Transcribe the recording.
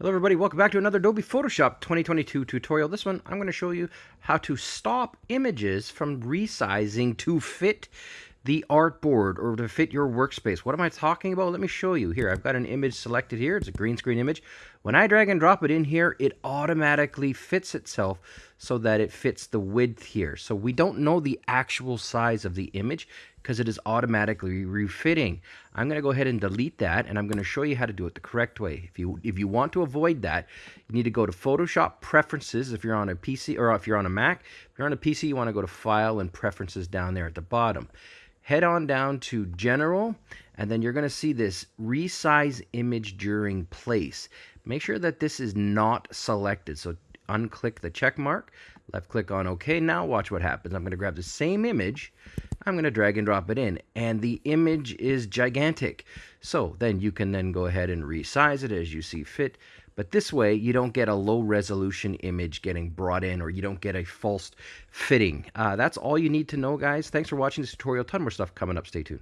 Hello everybody, welcome back to another Adobe Photoshop 2022 tutorial. This one, I'm going to show you how to stop images from resizing to fit the artboard or to fit your workspace. What am I talking about? Let me show you. Here, I've got an image selected here. It's a green screen image. When I drag and drop it in here, it automatically fits itself so that it fits the width here. So we don't know the actual size of the image because it is automatically refitting. I'm going to go ahead and delete that and I'm going to show you how to do it the correct way. If you if you want to avoid that, you need to go to Photoshop Preferences if you're on a PC or if you're on a Mac. If you're on a PC, you want to go to File and Preferences down there at the bottom head on down to general and then you're going to see this resize image during place make sure that this is not selected so unclick the check mark left click on OK now watch what happens I'm going to grab the same image I'm going to drag and drop it in and the image is gigantic so then you can then go ahead and resize it as you see fit but this way, you don't get a low resolution image getting brought in or you don't get a false fitting. Uh, that's all you need to know, guys. Thanks for watching this tutorial. ton more stuff coming up. Stay tuned.